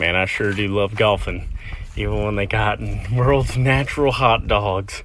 Man, I sure do love golfing. Even when they got in world's natural hot dogs.